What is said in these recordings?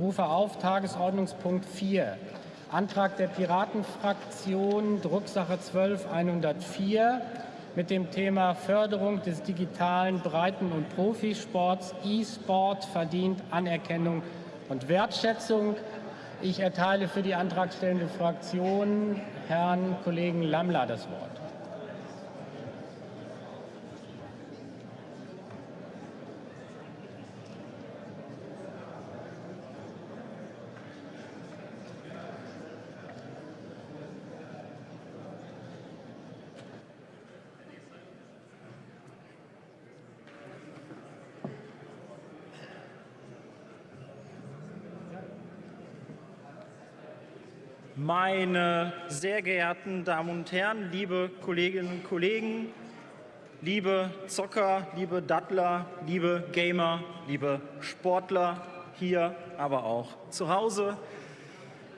rufe auf Tagesordnungspunkt 4, Antrag der Piratenfraktion, Drucksache 12104 mit dem Thema Förderung des digitalen Breiten- und Profisports. E-Sport verdient Anerkennung und Wertschätzung. Ich erteile für die antragstellende Fraktion Herrn Kollegen Lammler das Wort. Meine sehr geehrten Damen und Herren, liebe Kolleginnen und Kollegen, liebe Zocker, liebe Dattler, liebe Gamer, liebe Sportler hier, aber auch zu Hause.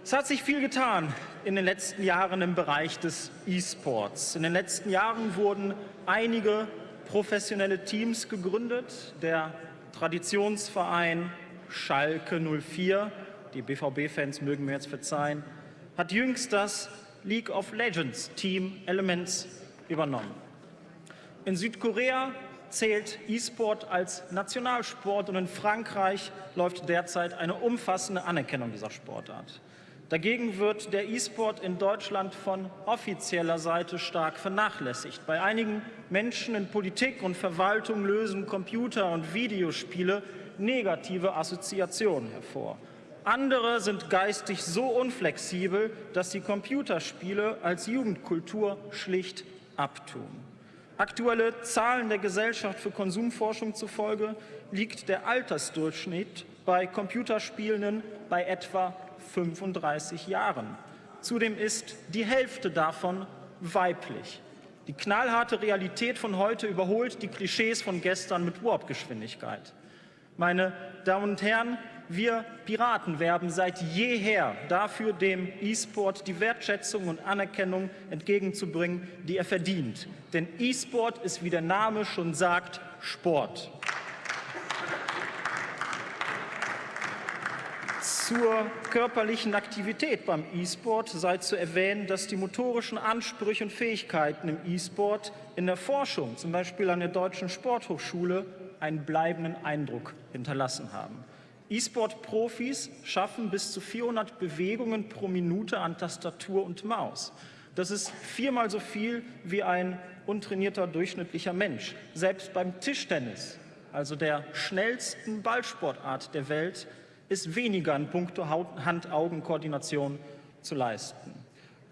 Es hat sich viel getan in den letzten Jahren im Bereich des E-Sports. In den letzten Jahren wurden einige professionelle Teams gegründet. Der Traditionsverein Schalke 04, die BVB-Fans mögen mir jetzt verzeihen, hat jüngst das League of Legends Team Elements übernommen. In Südkorea zählt E-Sport als Nationalsport und in Frankreich läuft derzeit eine umfassende Anerkennung dieser Sportart. Dagegen wird der E-Sport in Deutschland von offizieller Seite stark vernachlässigt. Bei einigen Menschen in Politik und Verwaltung lösen Computer und Videospiele negative Assoziationen hervor. Andere sind geistig so unflexibel, dass sie Computerspiele als Jugendkultur schlicht abtun. Aktuelle Zahlen der Gesellschaft für Konsumforschung zufolge liegt der Altersdurchschnitt bei Computerspielenden bei etwa 35 Jahren. Zudem ist die Hälfte davon weiblich. Die knallharte Realität von heute überholt die Klischees von gestern mit Warp-Geschwindigkeit. Meine Damen und Herren, wir Piraten werben seit jeher dafür, dem E-Sport die Wertschätzung und Anerkennung entgegenzubringen, die er verdient. Denn E-Sport ist, wie der Name schon sagt, Sport. Zur körperlichen Aktivität beim E-Sport sei zu erwähnen, dass die motorischen Ansprüche und Fähigkeiten im E-Sport in der Forschung, zum Beispiel an der Deutschen Sporthochschule, einen bleibenden Eindruck hinterlassen haben. E-Sport-Profis schaffen bis zu 400 Bewegungen pro Minute an Tastatur und Maus. Das ist viermal so viel wie ein untrainierter durchschnittlicher Mensch. Selbst beim Tischtennis, also der schnellsten Ballsportart der Welt, ist weniger in puncto Hand-Augen-Koordination zu leisten.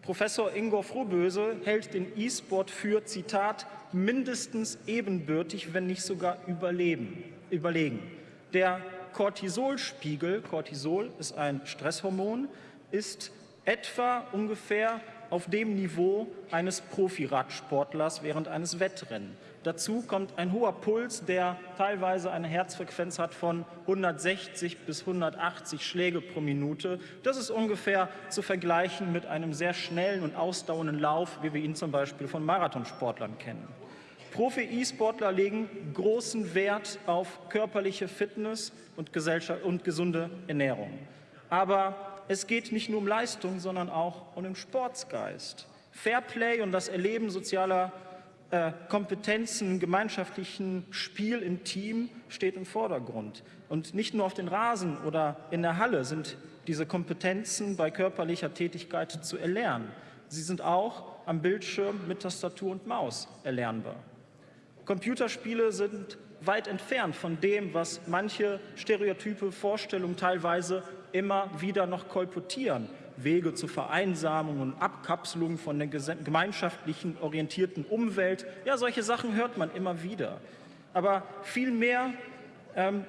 Professor Ingo Frohböse hält den E-Sport für, Zitat, mindestens ebenbürtig, wenn nicht sogar überleben, überlegen. Der Cortisolspiegel, Cortisol ist ein Stresshormon, ist etwa ungefähr auf dem Niveau eines Profiradsportlers während eines Wettrennen. Dazu kommt ein hoher Puls, der teilweise eine Herzfrequenz hat von 160 bis 180 Schläge pro Minute. Das ist ungefähr zu vergleichen mit einem sehr schnellen und ausdauernden Lauf, wie wir ihn zum Beispiel von Marathonsportlern kennen. Profi-E-Sportler legen großen Wert auf körperliche Fitness und, und gesunde Ernährung. Aber es geht nicht nur um Leistung, sondern auch um den Sportsgeist. Fairplay und das Erleben sozialer äh, Kompetenzen, gemeinschaftlichen Spiel im Team steht im Vordergrund. Und nicht nur auf den Rasen oder in der Halle sind diese Kompetenzen bei körperlicher Tätigkeit zu erlernen. Sie sind auch am Bildschirm mit Tastatur und Maus erlernbar. Computerspiele sind weit entfernt von dem, was manche stereotype Vorstellungen teilweise immer wieder noch kolportieren. Wege zur Vereinsamung und Abkapselung von der gemeinschaftlichen orientierten Umwelt. Ja, solche Sachen hört man immer wieder. Aber vielmehr ähm,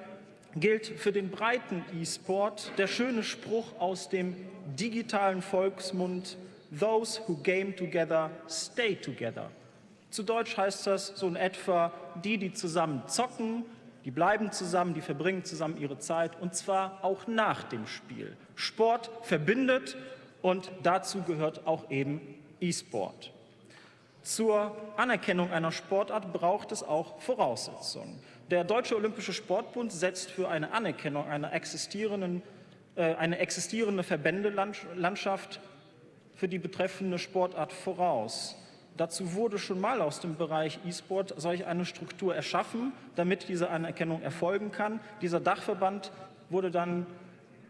gilt für den breiten E-Sport der schöne Spruch aus dem digitalen Volksmund Those who game together stay together. Zu Deutsch heißt das so in etwa, die, die zusammen zocken, die bleiben zusammen, die verbringen zusammen ihre Zeit und zwar auch nach dem Spiel. Sport verbindet und dazu gehört auch eben E-Sport. Zur Anerkennung einer Sportart braucht es auch Voraussetzungen. Der Deutsche Olympische Sportbund setzt für eine Anerkennung einer existierenden äh, eine existierende Verbändelandschaft für die betreffende Sportart voraus. Dazu wurde schon mal aus dem Bereich E-Sport solch eine Struktur erschaffen, damit diese Anerkennung erfolgen kann. Dieser Dachverband wurde dann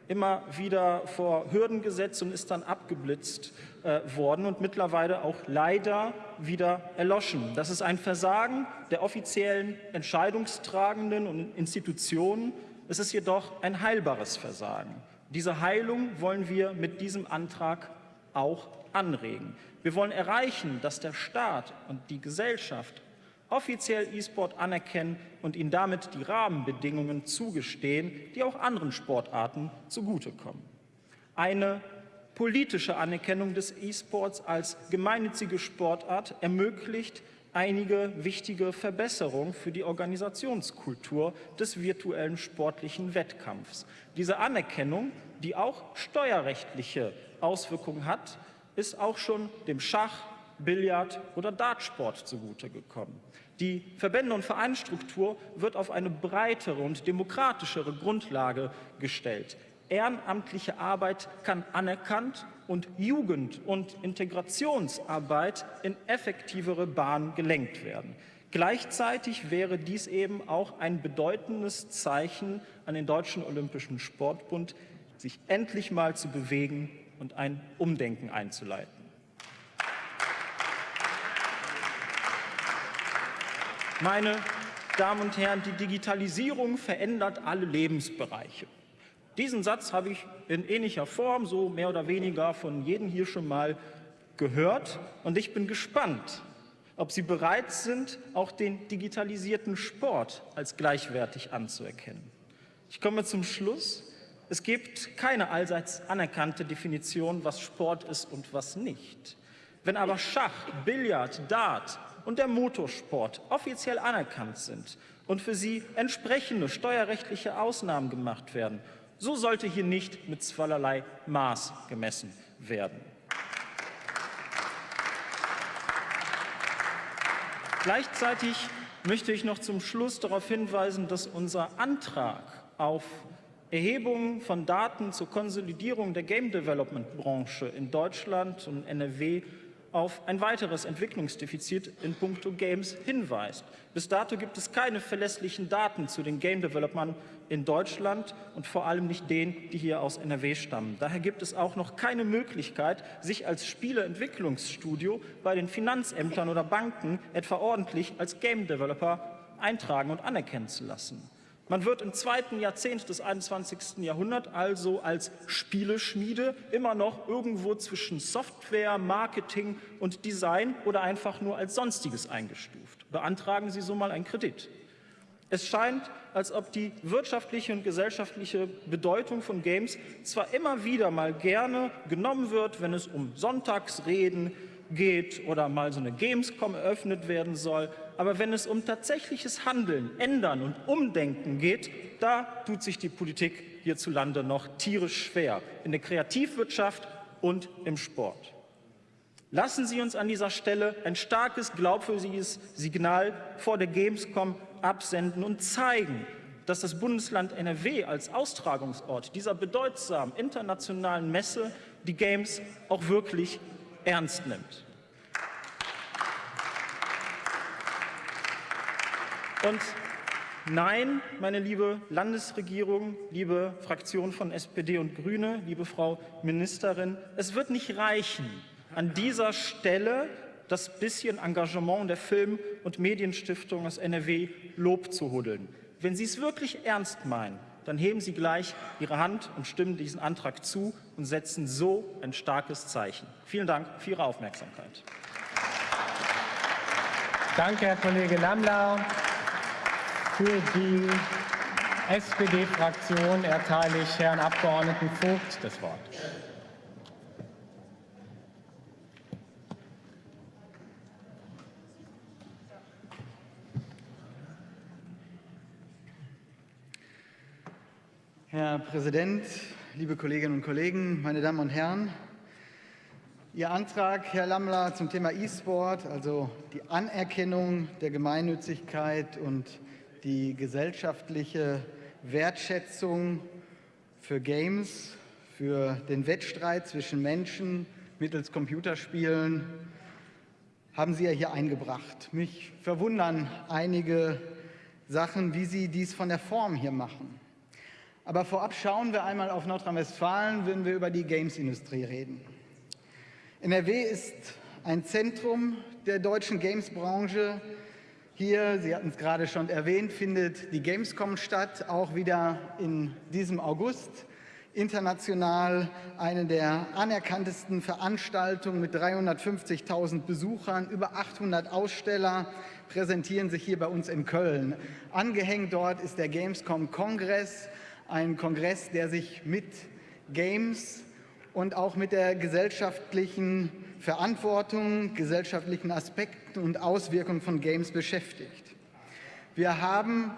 immer wieder vor Hürden gesetzt und ist dann abgeblitzt äh, worden und mittlerweile auch leider wieder erloschen. Das ist ein Versagen der offiziellen Entscheidungstragenden und Institutionen. Es ist jedoch ein heilbares Versagen. Diese Heilung wollen wir mit diesem Antrag auch anregen. Wir wollen erreichen, dass der Staat und die Gesellschaft offiziell E-Sport anerkennen und ihnen damit die Rahmenbedingungen zugestehen, die auch anderen Sportarten zugutekommen. Eine politische Anerkennung des E-Sports als gemeinnützige Sportart ermöglicht einige wichtige Verbesserungen für die Organisationskultur des virtuellen sportlichen Wettkampfs. Diese Anerkennung, die auch steuerrechtliche Auswirkungen hat, ist auch schon dem Schach, Billard oder Dartsport zugute gekommen. Die Verbände- und Vereinsstruktur wird auf eine breitere und demokratischere Grundlage gestellt. Ehrenamtliche Arbeit kann anerkannt und Jugend- und Integrationsarbeit in effektivere Bahnen gelenkt werden. Gleichzeitig wäre dies eben auch ein bedeutendes Zeichen an den Deutschen Olympischen Sportbund, sich endlich mal zu bewegen und ein Umdenken einzuleiten. Meine Damen und Herren, die Digitalisierung verändert alle Lebensbereiche. Diesen Satz habe ich in ähnlicher Form, so mehr oder weniger von jedem hier schon mal gehört. Und ich bin gespannt, ob Sie bereit sind, auch den digitalisierten Sport als gleichwertig anzuerkennen. Ich komme zum Schluss. Es gibt keine allseits anerkannte Definition, was Sport ist und was nicht. Wenn aber Schach, Billard, Dart und der Motorsport offiziell anerkannt sind und für sie entsprechende steuerrechtliche Ausnahmen gemacht werden, so sollte hier nicht mit zweierlei Maß gemessen werden. Gleichzeitig möchte ich noch zum Schluss darauf hinweisen, dass unser Antrag auf Erhebungen von Daten zur Konsolidierung der Game Development Branche in Deutschland und NRW auf ein weiteres Entwicklungsdefizit in puncto Games hinweist. Bis dato gibt es keine verlässlichen Daten zu den Game Developern in Deutschland und vor allem nicht denen, die hier aus NRW stammen. Daher gibt es auch noch keine Möglichkeit, sich als Spieleentwicklungsstudio bei den Finanzämtern oder Banken etwa ordentlich als Game Developer eintragen und anerkennen zu lassen. Man wird im zweiten Jahrzehnt des 21. Jahrhunderts also als Spieleschmiede immer noch irgendwo zwischen Software, Marketing und Design oder einfach nur als Sonstiges eingestuft. Beantragen Sie so mal einen Kredit. Es scheint, als ob die wirtschaftliche und gesellschaftliche Bedeutung von Games zwar immer wieder mal gerne genommen wird, wenn es um Sonntagsreden geht oder mal so eine Gamescom eröffnet werden soll, aber wenn es um tatsächliches Handeln, Ändern und Umdenken geht, da tut sich die Politik hierzulande noch tierisch schwer, in der Kreativwirtschaft und im Sport. Lassen Sie uns an dieser Stelle ein starkes, glaubwürdiges Signal vor der Gamescom absenden und zeigen, dass das Bundesland NRW als Austragungsort dieser bedeutsamen internationalen Messe die Games auch wirklich ernst nimmt. Und nein, meine liebe Landesregierung, liebe Fraktion von SPD und Grüne, liebe Frau Ministerin, es wird nicht reichen, an dieser Stelle das bisschen Engagement der Film- und Medienstiftung aus NRW Lob zu huddeln. Wenn Sie es wirklich ernst meinen, dann heben Sie gleich Ihre Hand und stimmen diesen Antrag zu und setzen so ein starkes Zeichen. Vielen Dank für Ihre Aufmerksamkeit. Danke, Herr Kollege Lammler. Für die SPD-Fraktion erteile ich Herrn Abgeordneten Vogt das Wort. Herr Präsident, liebe Kolleginnen und Kollegen, meine Damen und Herren! Ihr Antrag, Herr Lammler, zum Thema E-Sport, also die Anerkennung der Gemeinnützigkeit und die gesellschaftliche Wertschätzung für Games, für den Wettstreit zwischen Menschen mittels Computerspielen haben Sie ja hier eingebracht. Mich verwundern einige Sachen, wie Sie dies von der Form hier machen. Aber vorab schauen wir einmal auf Nordrhein-Westfalen, wenn wir über die Games-Industrie reden. NRW ist ein Zentrum der deutschen Games-Branche. Hier, Sie hatten es gerade schon erwähnt, findet die Gamescom statt, auch wieder in diesem August. International eine der anerkanntesten Veranstaltungen mit 350.000 Besuchern, über 800 Aussteller präsentieren sich hier bei uns in Köln. Angehängt dort ist der Gamescom Kongress, ein Kongress, der sich mit Games und auch mit der gesellschaftlichen Verantwortung, gesellschaftlichen Aspekten und Auswirkungen von Games beschäftigt. Wir haben,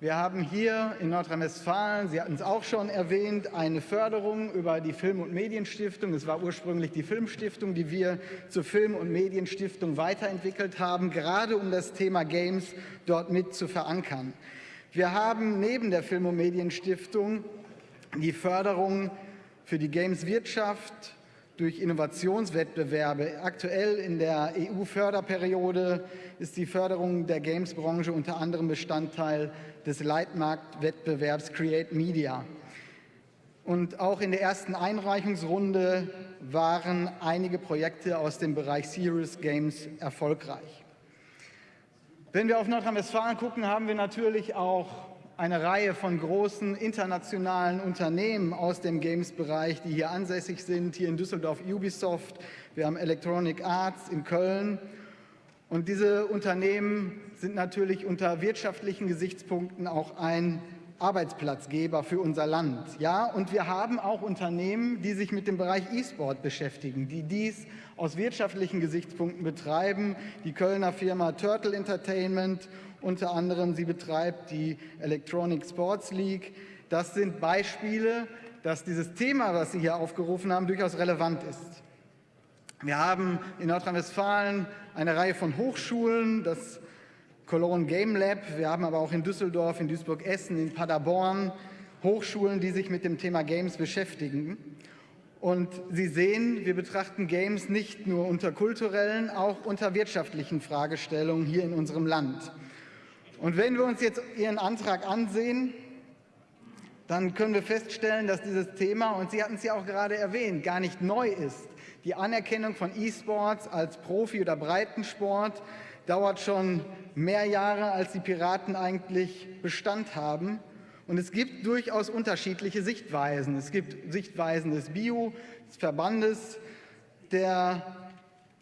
wir haben hier in Nordrhein-Westfalen, Sie hatten es auch schon erwähnt, eine Förderung über die Film- und Medienstiftung. Es war ursprünglich die Filmstiftung, die wir zur Film- und Medienstiftung weiterentwickelt haben, gerade um das Thema Games dort mit zu verankern. Wir haben neben der Film- und Medienstiftung die Förderung für die Gameswirtschaft durch Innovationswettbewerbe. Aktuell in der EU-Förderperiode ist die Förderung der Gamesbranche unter anderem Bestandteil des Leitmarktwettbewerbs Create Media. Und auch in der ersten Einreichungsrunde waren einige Projekte aus dem Bereich Serious Games erfolgreich. Wenn wir auf Nordrhein-Westfalen gucken, haben wir natürlich auch eine Reihe von großen internationalen Unternehmen aus dem Games-Bereich, die hier ansässig sind. Hier in Düsseldorf Ubisoft, wir haben Electronic Arts in Köln. Und diese Unternehmen sind natürlich unter wirtschaftlichen Gesichtspunkten auch ein Arbeitsplatzgeber für unser Land. Ja, und wir haben auch Unternehmen, die sich mit dem Bereich E-Sport beschäftigen, die dies aus wirtschaftlichen Gesichtspunkten betreiben. Die Kölner Firma Turtle Entertainment unter anderem, sie betreibt die Electronic Sports League. Das sind Beispiele, dass dieses Thema, was Sie hier aufgerufen haben, durchaus relevant ist. Wir haben in Nordrhein-Westfalen eine Reihe von Hochschulen, das Cologne Game Lab. Wir haben aber auch in Düsseldorf, in Duisburg-Essen, in Paderborn Hochschulen, die sich mit dem Thema Games beschäftigen. Und Sie sehen, wir betrachten Games nicht nur unter kulturellen, auch unter wirtschaftlichen Fragestellungen hier in unserem Land. Und wenn wir uns jetzt Ihren Antrag ansehen, dann können wir feststellen, dass dieses Thema, und Sie hatten es ja auch gerade erwähnt, gar nicht neu ist. Die Anerkennung von E-Sports als Profi- oder Breitensport dauert schon mehr Jahre, als die Piraten eigentlich Bestand haben. Und es gibt durchaus unterschiedliche Sichtweisen. Es gibt Sichtweisen des Bio, des Verbandes, der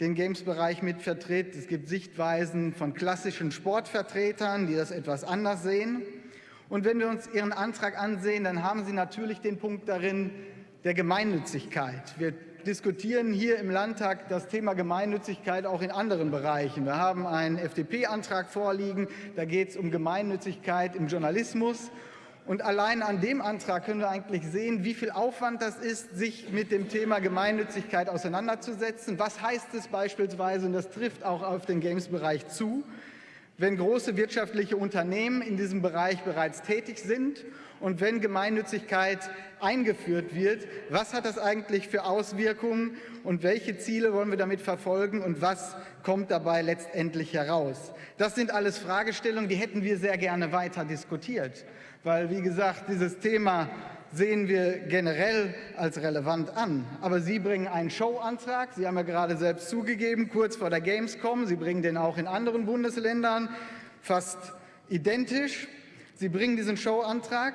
den Games-Bereich mit vertritt. Es gibt Sichtweisen von klassischen Sportvertretern, die das etwas anders sehen. Und wenn wir uns Ihren Antrag ansehen, dann haben Sie natürlich den Punkt darin der Gemeinnützigkeit. Wir diskutieren hier im Landtag das Thema Gemeinnützigkeit auch in anderen Bereichen. Wir haben einen FDP-Antrag vorliegen, da geht es um Gemeinnützigkeit im Journalismus. Und allein an dem Antrag können wir eigentlich sehen, wie viel Aufwand das ist, sich mit dem Thema Gemeinnützigkeit auseinanderzusetzen. Was heißt es beispielsweise, und das trifft auch auf den Games-Bereich zu, wenn große wirtschaftliche Unternehmen in diesem Bereich bereits tätig sind und wenn Gemeinnützigkeit eingeführt wird, was hat das eigentlich für Auswirkungen und welche Ziele wollen wir damit verfolgen und was kommt dabei letztendlich heraus? Das sind alles Fragestellungen, die hätten wir sehr gerne weiter diskutiert, weil, wie gesagt, dieses Thema sehen wir generell als relevant an. Aber Sie bringen einen Showantrag, Sie haben ja gerade selbst zugegeben, kurz vor der Gamescom, Sie bringen den auch in anderen Bundesländern fast identisch. Sie bringen diesen Showantrag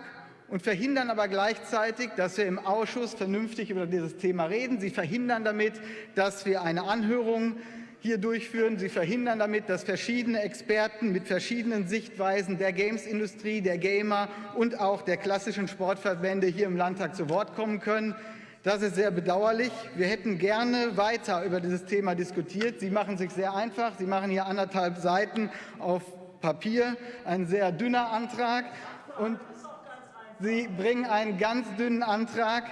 und verhindern aber gleichzeitig, dass wir im Ausschuss vernünftig über dieses Thema reden. Sie verhindern damit, dass wir eine Anhörung hier durchführen. Sie verhindern damit, dass verschiedene Experten mit verschiedenen Sichtweisen der Games-Industrie, der Gamer und auch der klassischen Sportverbände hier im Landtag zu Wort kommen können. Das ist sehr bedauerlich. Wir hätten gerne weiter über dieses Thema diskutiert. Sie machen sich sehr einfach. Sie machen hier anderthalb Seiten auf Papier, ein sehr dünner Antrag. Und Sie bringen einen ganz dünnen Antrag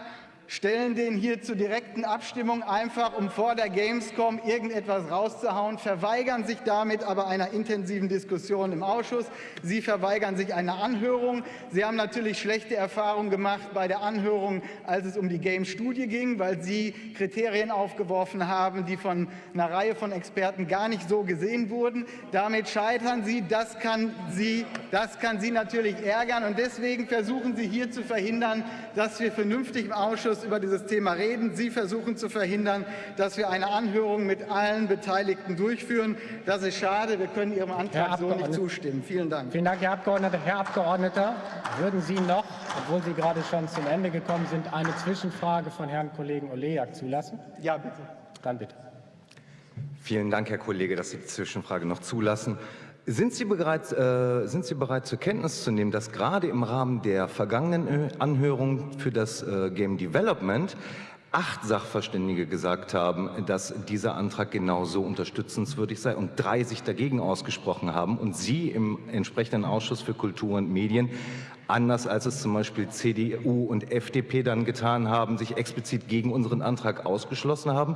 stellen den hier zur direkten Abstimmung, einfach um vor der Gamescom irgendetwas rauszuhauen, verweigern sich damit aber einer intensiven Diskussion im Ausschuss. Sie verweigern sich einer Anhörung. Sie haben natürlich schlechte Erfahrungen gemacht bei der Anhörung, als es um die Game-Studie ging, weil Sie Kriterien aufgeworfen haben, die von einer Reihe von Experten gar nicht so gesehen wurden. Damit scheitern Sie. Das kann Sie, das kann Sie natürlich ärgern. Und deswegen versuchen Sie hier zu verhindern, dass wir vernünftig im Ausschuss über dieses Thema reden. Sie versuchen zu verhindern, dass wir eine Anhörung mit allen Beteiligten durchführen. Das ist schade. Wir können Ihrem Antrag so nicht zustimmen. Vielen Dank. Vielen Dank, Herr Abgeordneter. Herr Abgeordneter, würden Sie noch, obwohl Sie gerade schon zum Ende gekommen sind, eine Zwischenfrage von Herrn Kollegen Olejak zulassen? Ja, bitte. Dann bitte. Vielen Dank, Herr Kollege, dass Sie die Zwischenfrage noch zulassen. Sind Sie, bereit, äh, sind Sie bereit zur Kenntnis zu nehmen, dass gerade im Rahmen der vergangenen Anhörung für das äh, Game Development acht Sachverständige gesagt haben, dass dieser Antrag genauso unterstützenswürdig sei und drei sich dagegen ausgesprochen haben und Sie im entsprechenden Ausschuss für Kultur und Medien anders als es zum Beispiel CDU und FDP dann getan haben, sich explizit gegen unseren Antrag ausgeschlossen haben?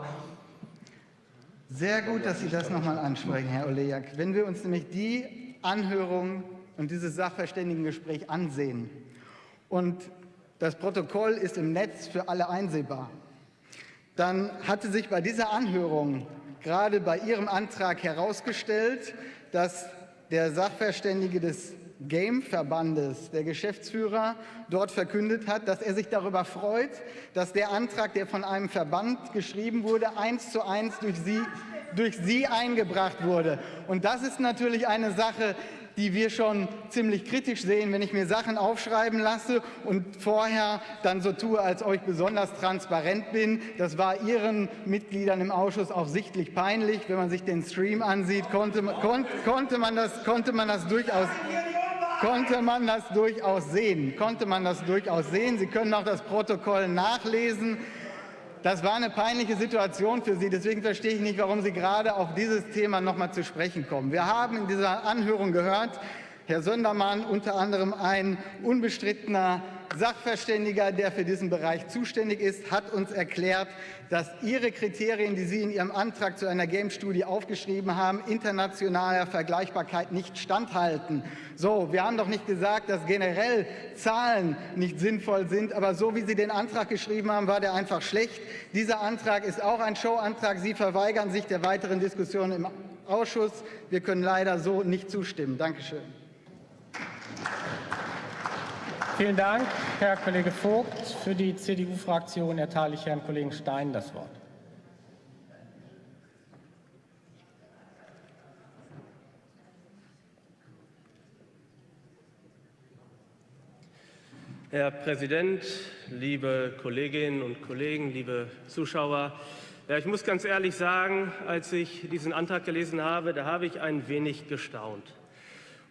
Sehr gut, dass Sie das noch mal ansprechen, Herr Olejak. Wenn wir uns nämlich die Anhörung und dieses Sachverständigengespräch ansehen und das Protokoll ist im Netz für alle einsehbar, dann hatte sich bei dieser Anhörung gerade bei Ihrem Antrag herausgestellt, dass der Sachverständige des Game-Verbandes, der Geschäftsführer, dort verkündet hat, dass er sich darüber freut, dass der Antrag, der von einem Verband geschrieben wurde, eins zu eins durch Sie, durch Sie eingebracht wurde. Und das ist natürlich eine Sache, die wir schon ziemlich kritisch sehen, wenn ich mir Sachen aufschreiben lasse und vorher dann so tue, als ob ich besonders transparent bin. Das war Ihren Mitgliedern im Ausschuss auch sichtlich peinlich. Wenn man sich den Stream ansieht, konnte, kon, konnte, man, das, konnte man das durchaus konnte man das durchaus sehen. Konnte man das durchaus sehen. Sie können auch das Protokoll nachlesen. Das war eine peinliche Situation für Sie. Deswegen verstehe ich nicht, warum Sie gerade auf dieses Thema noch mal zu sprechen kommen. Wir haben in dieser Anhörung gehört, Herr Söndermann, unter anderem ein unbestrittener Sachverständiger, der für diesen Bereich zuständig ist, hat uns erklärt, dass Ihre Kriterien, die Sie in Ihrem Antrag zu einer Game-Studie aufgeschrieben haben, internationaler Vergleichbarkeit nicht standhalten. So, wir haben doch nicht gesagt, dass generell Zahlen nicht sinnvoll sind, aber so wie Sie den Antrag geschrieben haben, war der einfach schlecht. Dieser Antrag ist auch ein Showantrag. Sie verweigern sich der weiteren Diskussion im Ausschuss. Wir können leider so nicht zustimmen. Dankeschön. Vielen Dank, Herr Kollege Vogt. Für die CDU-Fraktion erteile ich Herrn Kollegen Stein das Wort. Herr Präsident, liebe Kolleginnen und Kollegen, liebe Zuschauer! Ja, ich muss ganz ehrlich sagen, als ich diesen Antrag gelesen habe, da habe ich ein wenig gestaunt.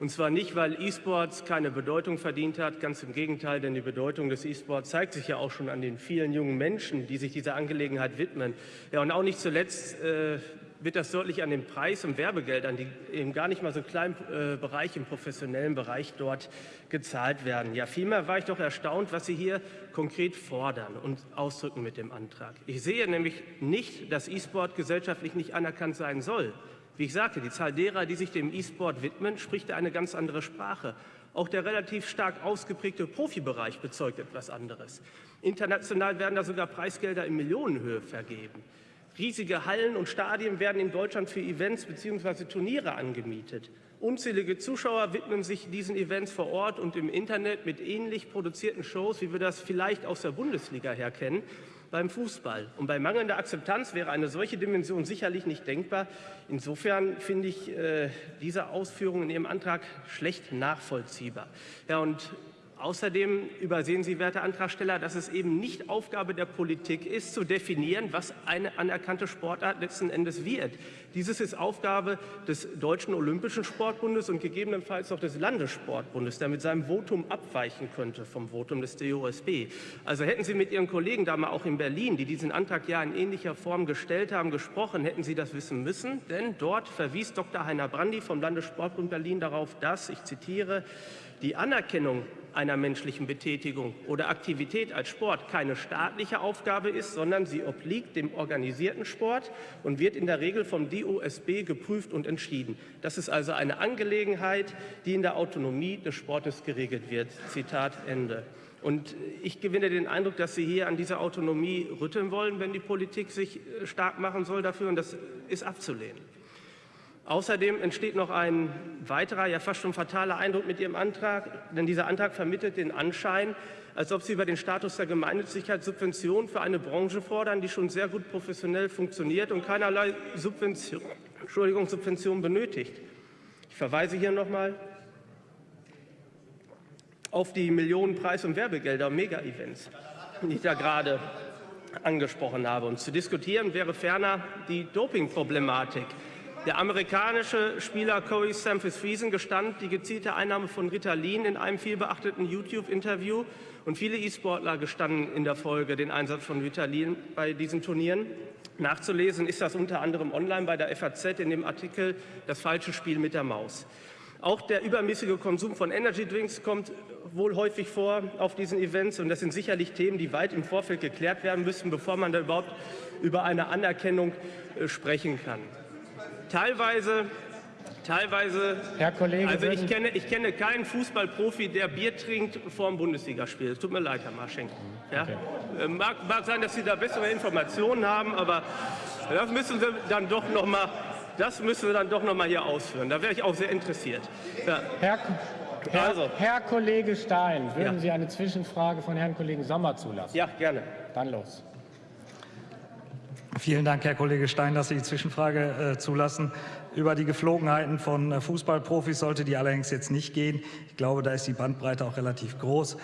Und zwar nicht, weil E-Sports keine Bedeutung verdient hat, ganz im Gegenteil, denn die Bedeutung des E-Sports zeigt sich ja auch schon an den vielen jungen Menschen, die sich dieser Angelegenheit widmen. Ja, und auch nicht zuletzt äh, wird das deutlich an den Preis- und Werbegeldern, die eben gar nicht mal so kleinen äh, Bereich, im professionellen Bereich dort gezahlt werden. Ja, vielmehr war ich doch erstaunt, was Sie hier konkret fordern und ausdrücken mit dem Antrag. Ich sehe nämlich nicht, dass E-Sport gesellschaftlich nicht anerkannt sein soll. Wie ich sagte, die Zahl derer, die sich dem E-Sport widmen, spricht eine ganz andere Sprache. Auch der relativ stark ausgeprägte Profibereich bezeugt etwas anderes. International werden da sogar Preisgelder in Millionenhöhe vergeben. Riesige Hallen und Stadien werden in Deutschland für Events bzw. Turniere angemietet. Unzählige Zuschauer widmen sich diesen Events vor Ort und im Internet mit ähnlich produzierten Shows, wie wir das vielleicht aus der Bundesliga her kennen beim Fußball. Und bei mangelnder Akzeptanz wäre eine solche Dimension sicherlich nicht denkbar. Insofern finde ich äh, diese Ausführungen in Ihrem Antrag schlecht nachvollziehbar. Ja, und Außerdem übersehen Sie, werte Antragsteller, dass es eben nicht Aufgabe der Politik ist, zu definieren, was eine anerkannte Sportart letzten Endes wird. Dieses ist Aufgabe des Deutschen Olympischen Sportbundes und gegebenenfalls auch des Landessportbundes, der mit seinem Votum abweichen könnte vom Votum des DOSB. Also hätten Sie mit Ihren Kollegen da mal auch in Berlin, die diesen Antrag ja in ähnlicher Form gestellt haben, gesprochen, hätten Sie das wissen müssen. Denn dort verwies Dr. Heiner Brandi vom Landessportbund Berlin darauf, dass, ich zitiere, die Anerkennung einer menschlichen Betätigung oder Aktivität als Sport keine staatliche Aufgabe ist, sondern sie obliegt dem organisierten Sport und wird in der Regel vom DOSB geprüft und entschieden. Das ist also eine Angelegenheit, die in der Autonomie des Sportes geregelt wird. Zitat Ende. Und ich gewinne den Eindruck, dass Sie hier an dieser Autonomie rütteln wollen, wenn die Politik sich äh, stark machen soll dafür, und das ist abzulehnen. Außerdem entsteht noch ein weiterer, ja fast schon fataler Eindruck mit Ihrem Antrag, denn dieser Antrag vermittelt den Anschein, als ob Sie über den Status der Gemeinnützigkeit Subventionen für eine Branche fordern, die schon sehr gut professionell funktioniert und keinerlei Subvention, Entschuldigung, Subvention benötigt. Ich verweise hier noch mal auf die Millionen Preis- und Werbegelder und Mega-Events, die ich da gerade angesprochen habe. Und zu diskutieren wäre ferner die Doping-Problematik. Der amerikanische Spieler Corey Samphes Friesen gestand die gezielte Einnahme von Ritalin in einem vielbeachteten YouTube-Interview. Und viele E-Sportler gestanden in der Folge den Einsatz von Ritalin bei diesen Turnieren. Nachzulesen ist das unter anderem online bei der FAZ in dem Artikel Das falsche Spiel mit der Maus. Auch der übermäßige Konsum von Energy Drinks kommt wohl häufig vor auf diesen Events. Und das sind sicherlich Themen, die weit im Vorfeld geklärt werden müssen, bevor man da überhaupt über eine Anerkennung äh, sprechen kann. Teilweise Teilweise, Herr Kollege, also ich kenne, ich kenne keinen Fußballprofi, der Bier trinkt vor dem Bundesligaspiel. Es tut mir leid, Herr Marschenk. Ja? Okay. Äh, mag, mag sein, dass Sie da bessere Informationen haben, aber das müssen Sie dann doch noch mal das müssen wir dann doch noch mal hier ausführen. Da wäre ich auch sehr interessiert. Ja. Herr, Herr, also. Herr, Kollege Stein, würden ja. Sie eine Zwischenfrage von Herrn Kollegen Sommer zulassen? Ja, gerne. Dann los. Vielen Dank, Herr Kollege Stein, dass Sie die Zwischenfrage äh, zulassen. Über die Geflogenheiten von äh, Fußballprofis sollte die allerdings jetzt nicht gehen. Ich glaube, da ist die Bandbreite auch relativ groß.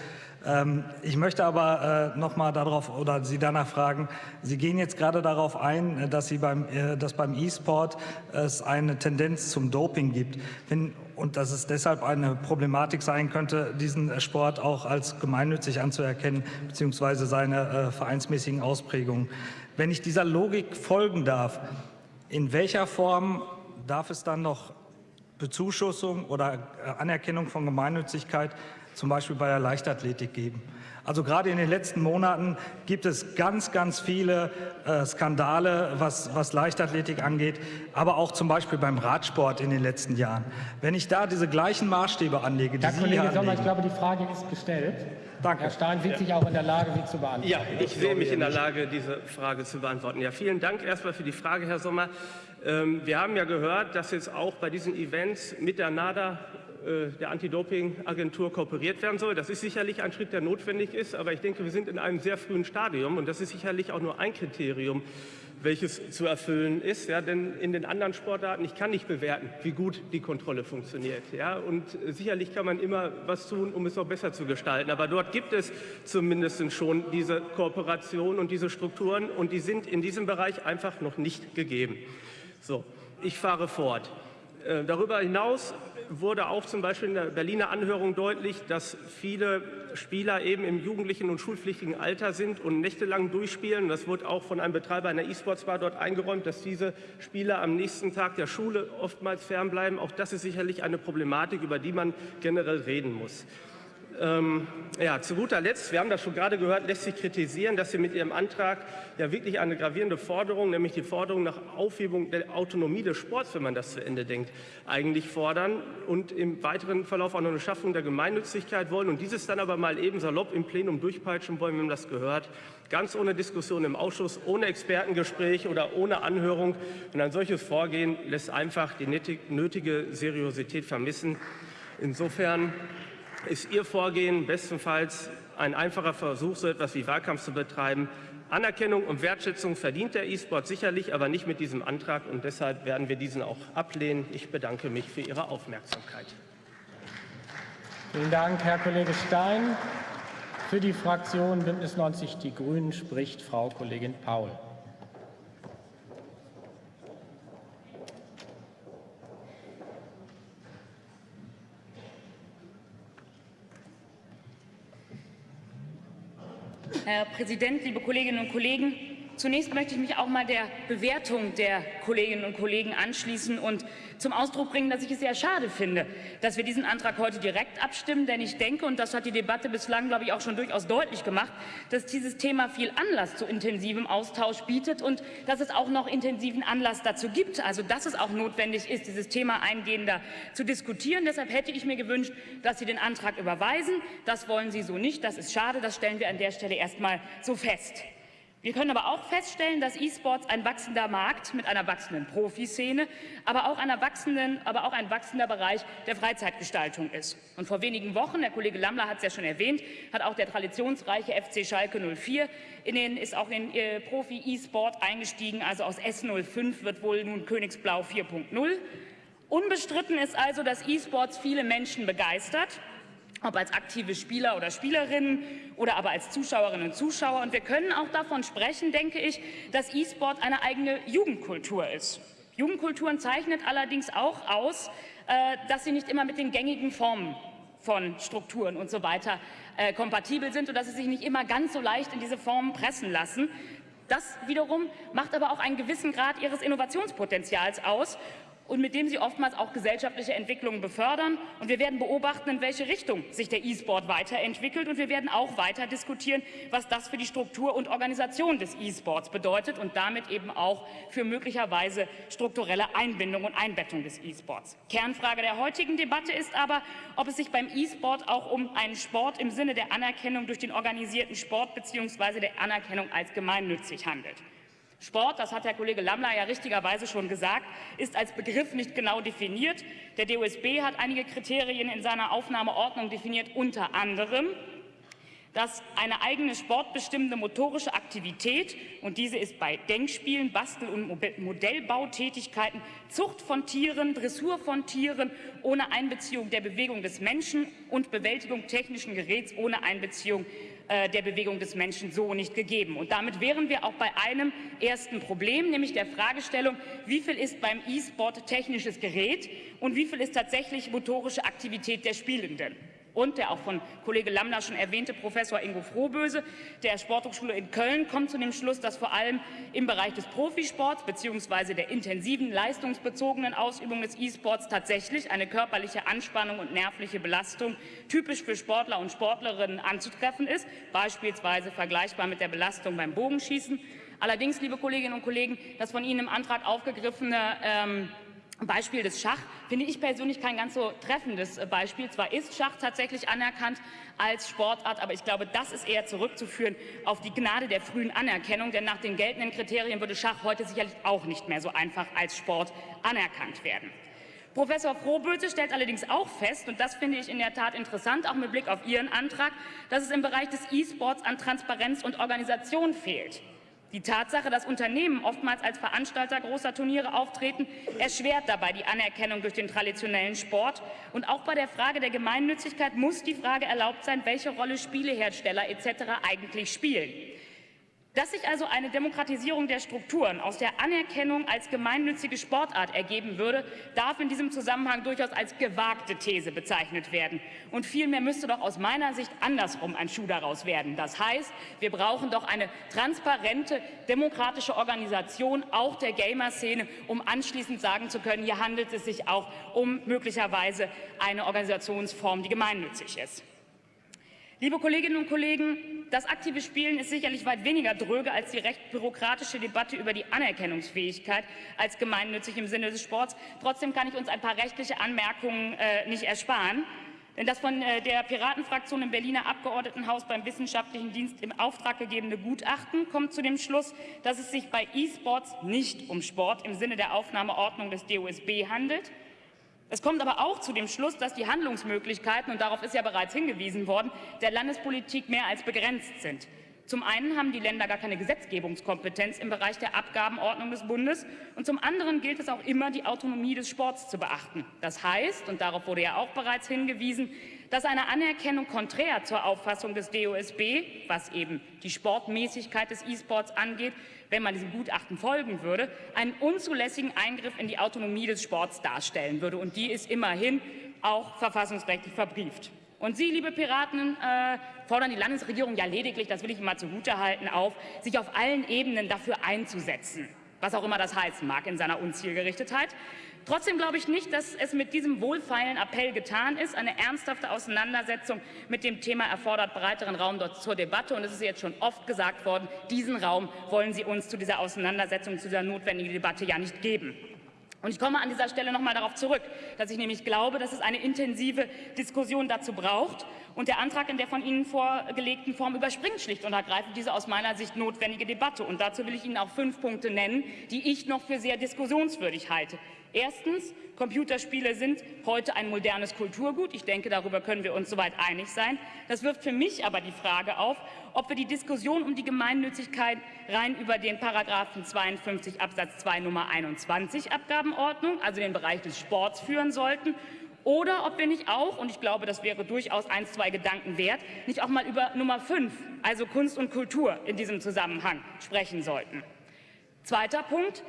Ähm, ich möchte aber äh, noch mal darauf oder Sie danach fragen. Sie gehen jetzt gerade darauf ein, äh, dass, Sie beim, äh, dass beim E-Sport es eine Tendenz zum Doping gibt. Wenn, und dass es deshalb eine Problematik sein könnte, diesen Sport auch als gemeinnützig anzuerkennen, beziehungsweise seine vereinsmäßigen Ausprägungen. Wenn ich dieser Logik folgen darf, in welcher Form darf es dann noch Bezuschussung oder Anerkennung von Gemeinnützigkeit zum Beispiel bei der Leichtathletik geben. Also gerade in den letzten Monaten gibt es ganz, ganz viele äh, Skandale, was, was Leichtathletik angeht, aber auch zum Beispiel beim Radsport in den letzten Jahren. Wenn ich da diese gleichen Maßstäbe anlege, die Herr Sie Kollege hier Sommer, ich glaube, die Frage ist gestellt. Danke. Herr Stein sieht ja. sich auch in der Lage, sie zu beantworten. Ja, ich sehe mich in der Lage, diese Frage zu beantworten. Ja, vielen Dank erstmal für die Frage, Herr Sommer. Ähm, wir haben ja gehört, dass jetzt auch bei diesen Events mit der NADA äh, der Anti-Doping-Agentur kooperiert werden soll. Das ist sicherlich ein Schritt, der notwendig ist, aber ich denke, wir sind in einem sehr frühen Stadium und das ist sicherlich auch nur ein Kriterium, welches zu erfüllen ist. Ja, denn in den anderen Sportarten, ich kann nicht bewerten, wie gut die Kontrolle funktioniert. Ja, und sicherlich kann man immer was tun, um es noch besser zu gestalten. Aber dort gibt es zumindest schon diese Kooperation und diese Strukturen und die sind in diesem Bereich einfach noch nicht gegeben. So, ich fahre fort. Äh, darüber hinaus wurde auch zum Beispiel in der Berliner Anhörung deutlich, dass viele Spieler eben im jugendlichen und schulpflichtigen Alter sind und nächtelang durchspielen. Das wurde auch von einem Betreiber einer E-Sports-Bar dort eingeräumt, dass diese Spieler am nächsten Tag der Schule oftmals fernbleiben. Auch das ist sicherlich eine Problematik, über die man generell reden muss. Ähm, ja, zu guter Letzt, wir haben das schon gerade gehört, lässt sich kritisieren, dass Sie mit Ihrem Antrag ja wirklich eine gravierende Forderung, nämlich die Forderung nach Aufhebung der Autonomie des Sports, wenn man das zu Ende denkt, eigentlich fordern und im weiteren Verlauf auch noch eine Schaffung der Gemeinnützigkeit wollen und dieses dann aber mal eben salopp im Plenum durchpeitschen wollen, wenn man das gehört, ganz ohne Diskussion im Ausschuss, ohne Expertengespräch oder ohne Anhörung. Und ein solches Vorgehen lässt einfach die nötige Seriosität vermissen. Insofern ist Ihr Vorgehen bestenfalls ein einfacher Versuch, so etwas wie Wahlkampf zu betreiben. Anerkennung und Wertschätzung verdient der E-Sport sicherlich, aber nicht mit diesem Antrag. Und deshalb werden wir diesen auch ablehnen. Ich bedanke mich für Ihre Aufmerksamkeit. Vielen Dank, Herr Kollege Stein. Für die Fraktion Bündnis 90 Die Grünen spricht Frau Kollegin Paul. Herr Präsident, liebe Kolleginnen und Kollegen! Zunächst möchte ich mich auch mal der Bewertung der Kolleginnen und Kollegen anschließen und zum Ausdruck bringen, dass ich es sehr schade finde, dass wir diesen Antrag heute direkt abstimmen. Denn ich denke, und das hat die Debatte bislang, glaube ich, auch schon durchaus deutlich gemacht, dass dieses Thema viel Anlass zu intensivem Austausch bietet und dass es auch noch intensiven Anlass dazu gibt. Also dass es auch notwendig ist, dieses Thema eingehender zu diskutieren. Deshalb hätte ich mir gewünscht, dass Sie den Antrag überweisen. Das wollen Sie so nicht. Das ist schade. Das stellen wir an der Stelle erst mal so fest. Wir können aber auch feststellen, dass E-Sports ein wachsender Markt mit einer wachsenden Profiszene, aber auch, einer wachsenden, aber auch ein wachsender Bereich der Freizeitgestaltung ist. Und vor wenigen Wochen, der Kollege Lammler hat es ja schon erwähnt, hat auch der traditionsreiche FC Schalke 04 in den, ist auch in äh, Profi-E-Sport eingestiegen. Also aus S05 wird wohl nun Königsblau 4.0. Unbestritten ist also, dass E-Sports viele Menschen begeistert ob als aktive Spieler oder Spielerinnen oder aber als Zuschauerinnen und Zuschauer. Und wir können auch davon sprechen, denke ich, dass E-Sport eine eigene Jugendkultur ist. Jugendkulturen zeichnet allerdings auch aus, äh, dass sie nicht immer mit den gängigen Formen von Strukturen und so weiter äh, kompatibel sind und dass sie sich nicht immer ganz so leicht in diese Formen pressen lassen. Das wiederum macht aber auch einen gewissen Grad ihres Innovationspotenzials aus und mit dem sie oftmals auch gesellschaftliche Entwicklungen befördern. Und wir werden beobachten, in welche Richtung sich der E-Sport weiterentwickelt. Und wir werden auch weiter diskutieren, was das für die Struktur und Organisation des E-Sports bedeutet und damit eben auch für möglicherweise strukturelle Einbindung und Einbettung des E-Sports. Kernfrage der heutigen Debatte ist aber, ob es sich beim E-Sport auch um einen Sport im Sinne der Anerkennung durch den organisierten Sport bzw. der Anerkennung als gemeinnützig handelt. Sport, das hat Herr Kollege Lammler ja richtigerweise schon gesagt, ist als Begriff nicht genau definiert. Der DOSB hat einige Kriterien in seiner Aufnahmeordnung definiert, unter anderem dass eine eigene sportbestimmende motorische Aktivität, und diese ist bei Denkspielen, Bastel- und Modellbautätigkeiten, Zucht von Tieren, Dressur von Tieren ohne Einbeziehung der Bewegung des Menschen und Bewältigung technischen Geräts ohne Einbeziehung der Bewegung des Menschen so nicht gegeben. Und damit wären wir auch bei einem ersten Problem, nämlich der Fragestellung, wie viel ist beim E-Sport technisches Gerät und wie viel ist tatsächlich motorische Aktivität der Spielenden und der auch von Kollege Lambner schon erwähnte Professor Ingo Frohböse der Sporthochschule in Köln kommt zu dem Schluss, dass vor allem im Bereich des Profisports bzw. der intensiven leistungsbezogenen Ausübung des E-Sports tatsächlich eine körperliche Anspannung und nervliche Belastung typisch für Sportler und Sportlerinnen anzutreffen ist, beispielsweise vergleichbar mit der Belastung beim Bogenschießen. Allerdings, liebe Kolleginnen und Kollegen, das von Ihnen im Antrag aufgegriffene ähm, Beispiel des Schach finde ich persönlich kein ganz so treffendes äh, Beispiel. Zwar ist Schach tatsächlich anerkannt als Sportart, aber ich glaube, das ist eher zurückzuführen auf die Gnade der frühen Anerkennung, denn nach den geltenden Kriterien würde Schach heute sicherlich auch nicht mehr so einfach als Sport anerkannt werden. Professor Frohböse stellt allerdings auch fest, und das finde ich in der Tat interessant, auch mit Blick auf Ihren Antrag, dass es im Bereich des E-Sports an Transparenz und Organisation fehlt. Die Tatsache, dass Unternehmen oftmals als Veranstalter großer Turniere auftreten, erschwert dabei die Anerkennung durch den traditionellen Sport. Und auch bei der Frage der Gemeinnützigkeit muss die Frage erlaubt sein, welche Rolle Spielehersteller etc. eigentlich spielen. Dass sich also eine Demokratisierung der Strukturen aus der Anerkennung als gemeinnützige Sportart ergeben würde, darf in diesem Zusammenhang durchaus als gewagte These bezeichnet werden. Und vielmehr müsste doch aus meiner Sicht andersrum ein Schuh daraus werden. Das heißt, wir brauchen doch eine transparente, demokratische Organisation, auch der Gamer-Szene, um anschließend sagen zu können, hier handelt es sich auch um möglicherweise eine Organisationsform, die gemeinnützig ist. Liebe Kolleginnen und Kollegen, das aktive Spielen ist sicherlich weit weniger dröge als die recht bürokratische Debatte über die Anerkennungsfähigkeit als gemeinnützig im Sinne des Sports. Trotzdem kann ich uns ein paar rechtliche Anmerkungen äh, nicht ersparen. Denn das von äh, der Piratenfraktion im Berliner Abgeordnetenhaus beim Wissenschaftlichen Dienst im Auftrag gegebene Gutachten kommt zu dem Schluss, dass es sich bei E-Sports nicht um Sport im Sinne der Aufnahmeordnung des DOSB handelt, es kommt aber auch zu dem Schluss, dass die Handlungsmöglichkeiten, und darauf ist ja bereits hingewiesen worden, der Landespolitik mehr als begrenzt sind. Zum einen haben die Länder gar keine Gesetzgebungskompetenz im Bereich der Abgabenordnung des Bundes und zum anderen gilt es auch immer, die Autonomie des Sports zu beachten. Das heißt, und darauf wurde ja auch bereits hingewiesen, dass eine Anerkennung konträr zur Auffassung des DOSB, was eben die Sportmäßigkeit des E-Sports angeht, wenn man diesem Gutachten folgen würde, einen unzulässigen Eingriff in die Autonomie des Sports darstellen würde. Und die ist immerhin auch verfassungsrechtlich verbrieft. Und Sie, liebe Piraten, äh, fordern die Landesregierung ja lediglich, das will ich Ihnen mal zugutehalten, auf, sich auf allen Ebenen dafür einzusetzen, was auch immer das heißen mag in seiner Unzielgerichtetheit. Trotzdem glaube ich nicht, dass es mit diesem wohlfeilen Appell getan ist. Eine ernsthafte Auseinandersetzung mit dem Thema erfordert breiteren Raum dort zur Debatte. Und es ist jetzt schon oft gesagt worden, diesen Raum wollen Sie uns zu dieser Auseinandersetzung, zu dieser notwendigen Debatte ja nicht geben. Und ich komme an dieser Stelle noch mal darauf zurück, dass ich nämlich glaube, dass es eine intensive Diskussion dazu braucht. Und der Antrag in der von Ihnen vorgelegten Form überspringt schlicht und ergreifend diese aus meiner Sicht notwendige Debatte. Und dazu will ich Ihnen auch fünf Punkte nennen, die ich noch für sehr diskussionswürdig halte. Erstens, Computerspiele sind heute ein modernes Kulturgut. Ich denke, darüber können wir uns soweit einig sein. Das wirft für mich aber die Frage auf, ob wir die Diskussion um die Gemeinnützigkeit rein über den Paragraphen 52 Absatz 2 Nummer 21 Abgabenordnung, also den Bereich des Sports, führen sollten oder ob wir nicht auch, und ich glaube, das wäre durchaus ein, zwei Gedanken wert, nicht auch mal über Nummer 5, also Kunst und Kultur in diesem Zusammenhang sprechen sollten. Zweiter Punkt.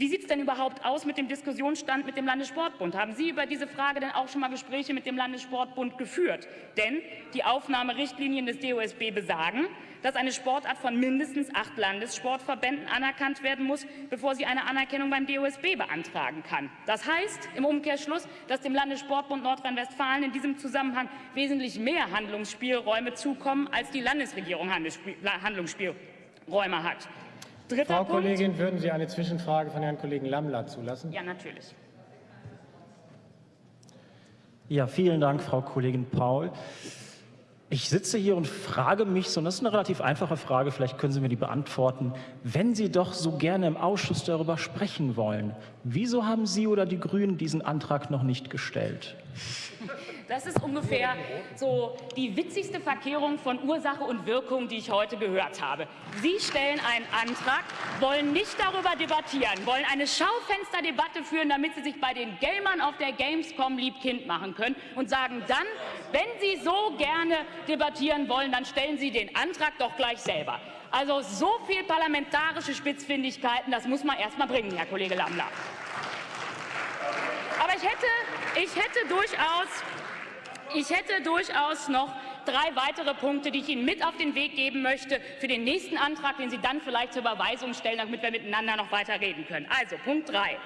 Wie sieht es denn überhaupt aus mit dem Diskussionsstand mit dem Landessportbund? Haben Sie über diese Frage denn auch schon mal Gespräche mit dem Landessportbund geführt? Denn die Aufnahmerichtlinien des DOSB besagen, dass eine Sportart von mindestens acht Landessportverbänden anerkannt werden muss, bevor sie eine Anerkennung beim DOSB beantragen kann. Das heißt im Umkehrschluss, dass dem Landessportbund Nordrhein-Westfalen in diesem Zusammenhang wesentlich mehr Handlungsspielräume zukommen, als die Landesregierung Handlungsspielräume hat. Dritter Frau Punkt. Kollegin, würden Sie eine Zwischenfrage von Herrn Kollegen Lammler zulassen? Ja, natürlich. Ja, vielen Dank, Frau Kollegin Paul. Ich sitze hier und frage mich, so, und das ist eine relativ einfache Frage, vielleicht können Sie mir die beantworten. Wenn Sie doch so gerne im Ausschuss darüber sprechen wollen, wieso haben Sie oder die Grünen diesen Antrag noch nicht gestellt? Das ist ungefähr so die witzigste Verkehrung von Ursache und Wirkung, die ich heute gehört habe. Sie stellen einen Antrag, wollen nicht darüber debattieren, wollen eine Schaufensterdebatte führen, damit Sie sich bei den Gamern auf der Gamescom liebkind machen können und sagen dann, wenn Sie so gerne debattieren wollen, dann stellen Sie den Antrag doch gleich selber. Also so viel parlamentarische Spitzfindigkeiten, das muss man erst mal bringen, Herr Kollege Lammler. Aber ich hätte, ich hätte durchaus ich hätte durchaus noch drei weitere Punkte, die ich Ihnen mit auf den Weg geben möchte für den nächsten Antrag, den Sie dann vielleicht zur Überweisung stellen, damit wir miteinander noch weiter reden können. Also Punkt 3.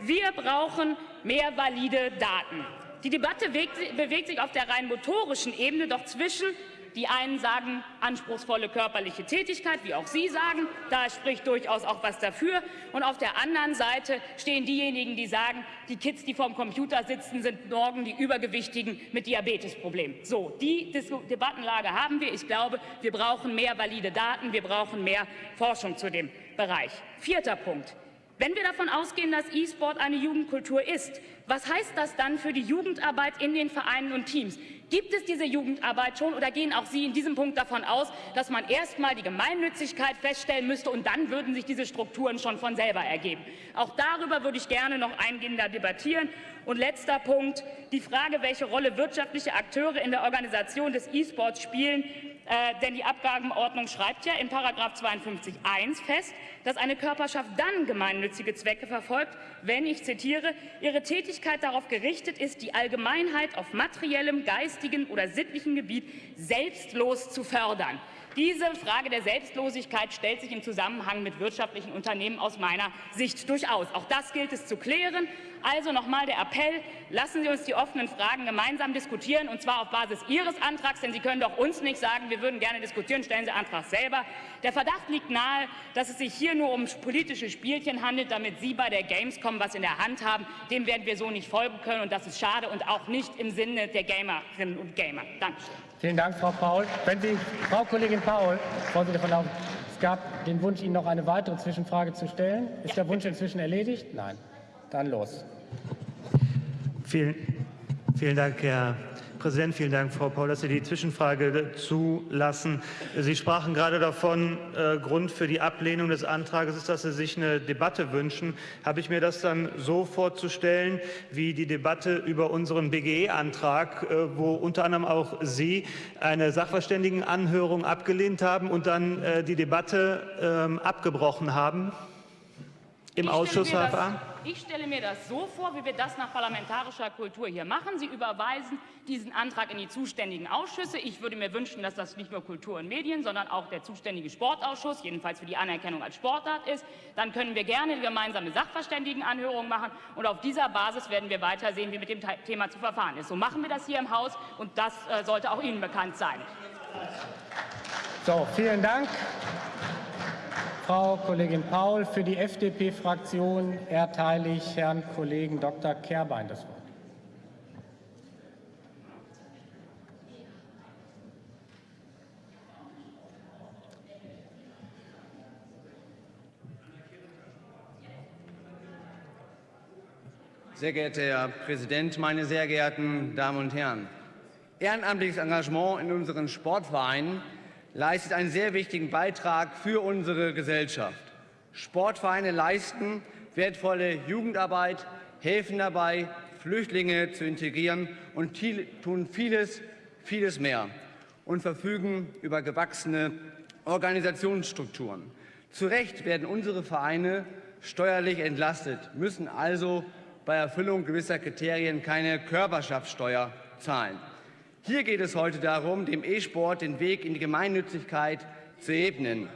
Wir brauchen mehr valide Daten. Die Debatte bewegt sich auf der rein motorischen Ebene, doch zwischen die einen sagen anspruchsvolle körperliche Tätigkeit, wie auch Sie sagen. Da spricht durchaus auch was dafür. Und auf der anderen Seite stehen diejenigen, die sagen, die Kids, die vorm Computer sitzen, sind morgen die Übergewichtigen mit Diabetesproblemen. So, die Debattenlage haben wir. Ich glaube, wir brauchen mehr valide Daten. Wir brauchen mehr Forschung zu dem Bereich. Vierter Punkt. Wenn wir davon ausgehen, dass E-Sport eine Jugendkultur ist, was heißt das dann für die Jugendarbeit in den Vereinen und Teams? Gibt es diese Jugendarbeit schon oder gehen auch Sie in diesem Punkt davon aus, dass man erst mal die Gemeinnützigkeit feststellen müsste und dann würden sich diese Strukturen schon von selber ergeben? Auch darüber würde ich gerne noch eingehender debattieren. Und letzter Punkt, die Frage, welche Rolle wirtschaftliche Akteure in der Organisation des E-Sports spielen, äh, denn die Abgabenordnung schreibt ja in 52.1 fest, dass eine Körperschaft dann gemeinnützige Zwecke verfolgt, wenn, ich zitiere, ihre Tätigkeit darauf gerichtet ist, die Allgemeinheit auf materiellem, geistigen oder sittlichen Gebiet selbstlos zu fördern. Diese Frage der Selbstlosigkeit stellt sich im Zusammenhang mit wirtschaftlichen Unternehmen aus meiner Sicht durchaus. Auch das gilt es zu klären. Also nochmal der Appell, lassen Sie uns die offenen Fragen gemeinsam diskutieren, und zwar auf Basis Ihres Antrags, denn Sie können doch uns nicht sagen, wir würden gerne diskutieren, stellen Sie Antrag selber. Der Verdacht liegt nahe, dass es sich hier nur um politische Spielchen handelt, damit Sie bei der Gamescom was in der Hand haben. Dem werden wir so nicht folgen können, und das ist schade und auch nicht im Sinne der Gamerinnen und Gamer. Dankeschön. Vielen Dank, Frau Paul. Wenn Sie, Frau Kollegin Paul, Sie davon auf, es gab den Wunsch, Ihnen noch eine weitere Zwischenfrage zu stellen. Ist ja. der Wunsch inzwischen erledigt? Nein. Dann los. Vielen, vielen Dank, Herr Präsident. Vielen Dank, Frau Paul, dass Sie die Zwischenfrage zulassen. Sie sprachen gerade davon, äh, Grund für die Ablehnung des Antrags ist, dass Sie sich eine Debatte wünschen. Habe ich mir das dann so vorzustellen, wie die Debatte über unseren BGE-Antrag, äh, wo unter anderem auch Sie eine Sachverständigenanhörung abgelehnt haben und dann äh, die Debatte äh, abgebrochen haben im Ausschuss? Das, Ich stelle mir das so vor, wie wir das nach parlamentarischer Kultur hier machen. Sie überweisen diesen Antrag in die zuständigen Ausschüsse. Ich würde mir wünschen, dass das nicht nur Kultur und Medien, sondern auch der zuständige Sportausschuss, jedenfalls für die Anerkennung als Sportart ist. Dann können wir gerne gemeinsame Sachverständigenanhörungen machen. Und auf dieser Basis werden wir weiter sehen, wie mit dem Thema zu verfahren ist. So machen wir das hier im Haus. Und das äh, sollte auch Ihnen bekannt sein. So, vielen Dank. Frau Kollegin Paul. Für die FDP-Fraktion erteile ich Herrn Kollegen Dr. Kerbein das Wort. Sehr geehrter Herr Präsident, meine sehr geehrten Damen und Herren! Ehrenamtliches Engagement in unseren Sportvereinen leistet einen sehr wichtigen Beitrag für unsere Gesellschaft. Sportvereine leisten wertvolle Jugendarbeit, helfen dabei, Flüchtlinge zu integrieren und tun vieles, vieles mehr und verfügen über gewachsene Organisationsstrukturen. Zu Recht werden unsere Vereine steuerlich entlastet, müssen also bei Erfüllung gewisser Kriterien keine Körperschaftssteuer zahlen. Hier geht es heute darum, dem E-Sport den Weg in die Gemeinnützigkeit zu ebnen.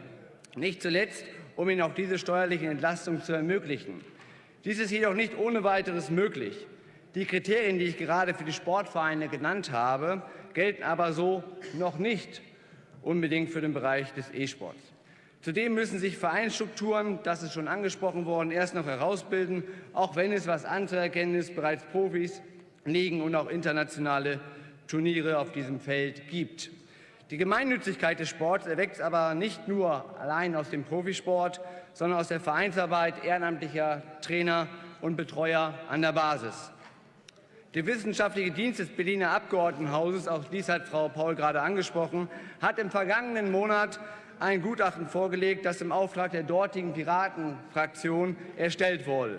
Nicht zuletzt, um ihn auch diese steuerlichen Entlastungen zu ermöglichen. Dies ist jedoch nicht ohne weiteres möglich. Die Kriterien, die ich gerade für die Sportvereine genannt habe, gelten aber so noch nicht unbedingt für den Bereich des E-Sports. Zudem müssen sich Vereinsstrukturen, das ist schon angesprochen worden, erst noch herausbilden, auch wenn es, was anzuerkennen ist, bereits Profis, Ligen und auch internationale Turniere auf diesem Feld gibt. Die Gemeinnützigkeit des Sports erwächst aber nicht nur allein aus dem Profisport, sondern aus der Vereinsarbeit ehrenamtlicher Trainer und Betreuer an der Basis. Der wissenschaftliche Dienst des Berliner Abgeordnetenhauses, auch dies hat Frau Paul gerade angesprochen, hat im vergangenen Monat ein Gutachten vorgelegt, das im Auftrag der dortigen Piratenfraktion erstellt wurde.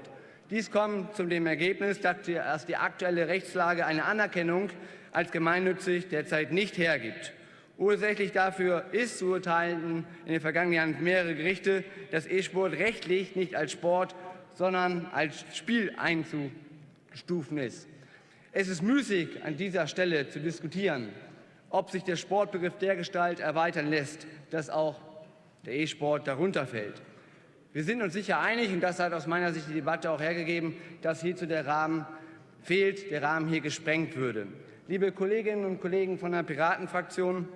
Dies kommt zu dem Ergebnis, dass die aktuelle Rechtslage eine Anerkennung als gemeinnützig derzeit nicht hergibt. Ursächlich dafür ist, so urteilten in den vergangenen Jahren mehrere Gerichte, dass E-Sport rechtlich nicht als Sport, sondern als Spiel einzustufen ist. Es ist müßig, an dieser Stelle zu diskutieren, ob sich der Sportbegriff dergestalt erweitern lässt, dass auch der E-Sport darunter fällt. Wir sind uns sicher einig, und das hat aus meiner Sicht die Debatte auch hergegeben, dass hierzu der Rahmen fehlt, der Rahmen hier gesprengt würde. Liebe Kolleginnen und Kollegen von der Piratenfraktion,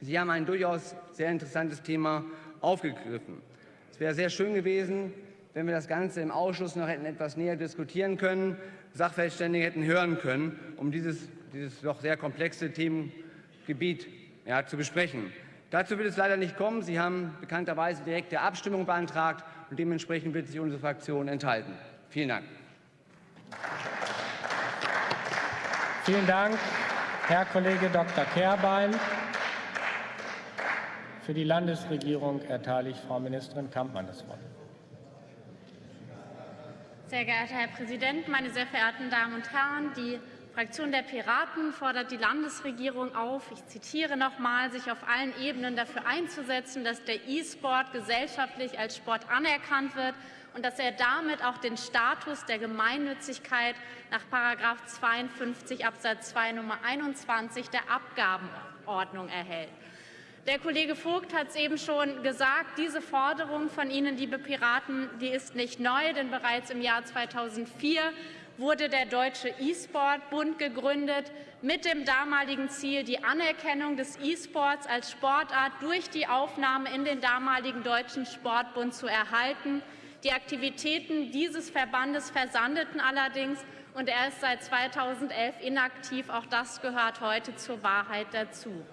Sie haben ein durchaus sehr interessantes Thema aufgegriffen. Es wäre sehr schön gewesen, wenn wir das Ganze im Ausschuss noch hätten etwas näher diskutieren können, Sachverständige hätten hören können, um dieses, dieses doch sehr komplexe Themengebiet ja, zu besprechen. Dazu wird es leider nicht kommen. Sie haben bekannterweise direkte Abstimmung beantragt und dementsprechend wird sich unsere Fraktion enthalten. Vielen Dank. Vielen Dank, Herr Kollege Dr. Kehrbein. Für die Landesregierung erteile ich Frau Ministerin Kampmann das Wort. Sehr geehrter Herr Präsident, meine sehr verehrten Damen und Herren! Die Fraktion der Piraten fordert die Landesregierung auf, ich zitiere noch mal, sich auf allen Ebenen dafür einzusetzen, dass der E-Sport gesellschaftlich als Sport anerkannt wird und dass er damit auch den Status der Gemeinnützigkeit nach 52 Absatz 2 Nummer 21 der Abgabenordnung erhält. Der Kollege Vogt hat es eben schon gesagt, diese Forderung von Ihnen, liebe Piraten, die ist nicht neu, denn bereits im Jahr 2004 wurde der Deutsche E-Sport-Bund gegründet, mit dem damaligen Ziel, die Anerkennung des E-Sports als Sportart durch die Aufnahme in den damaligen Deutschen Sportbund zu erhalten. Die Aktivitäten dieses Verbandes versandeten allerdings und er ist seit 2011 inaktiv. Auch das gehört heute zur Wahrheit dazu.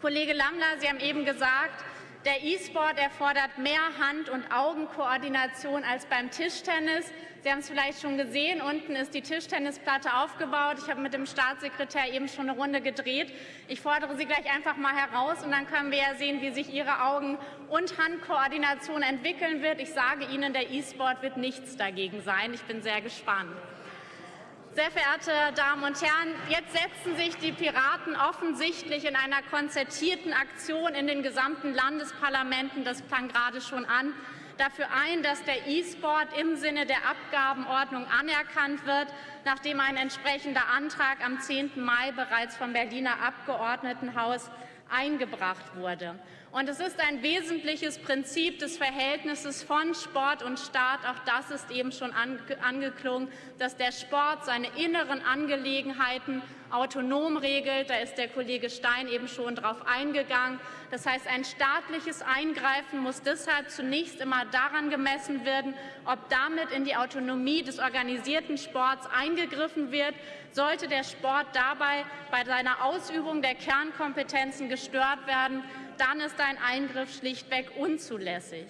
Kollege Lammler, Sie haben eben gesagt, der E-Sport erfordert mehr Hand- und Augenkoordination als beim Tischtennis. Sie haben es vielleicht schon gesehen, unten ist die Tischtennisplatte aufgebaut. Ich habe mit dem Staatssekretär eben schon eine Runde gedreht. Ich fordere Sie gleich einfach mal heraus und dann können wir ja sehen, wie sich Ihre Augen- und Handkoordination entwickeln wird. Ich sage Ihnen, der E-Sport wird nichts dagegen sein. Ich bin sehr gespannt. Sehr verehrte Damen und Herren, jetzt setzen sich die Piraten offensichtlich in einer konzertierten Aktion in den gesamten Landesparlamenten, das klang gerade schon an, dafür ein, dass der E-Sport im Sinne der Abgabenordnung anerkannt wird, nachdem ein entsprechender Antrag am 10. Mai bereits vom Berliner Abgeordnetenhaus eingebracht wurde. Und es ist ein wesentliches Prinzip des Verhältnisses von Sport und Staat, auch das ist eben schon angeklungen, dass der Sport seine inneren Angelegenheiten autonom regelt. Da ist der Kollege Stein eben schon darauf eingegangen. Das heißt, ein staatliches Eingreifen muss deshalb zunächst immer daran gemessen werden, ob damit in die Autonomie des organisierten Sports eingegriffen wird. Sollte der Sport dabei bei seiner Ausübung der Kernkompetenzen gestört werden, dann ist ein Eingriff schlichtweg unzulässig.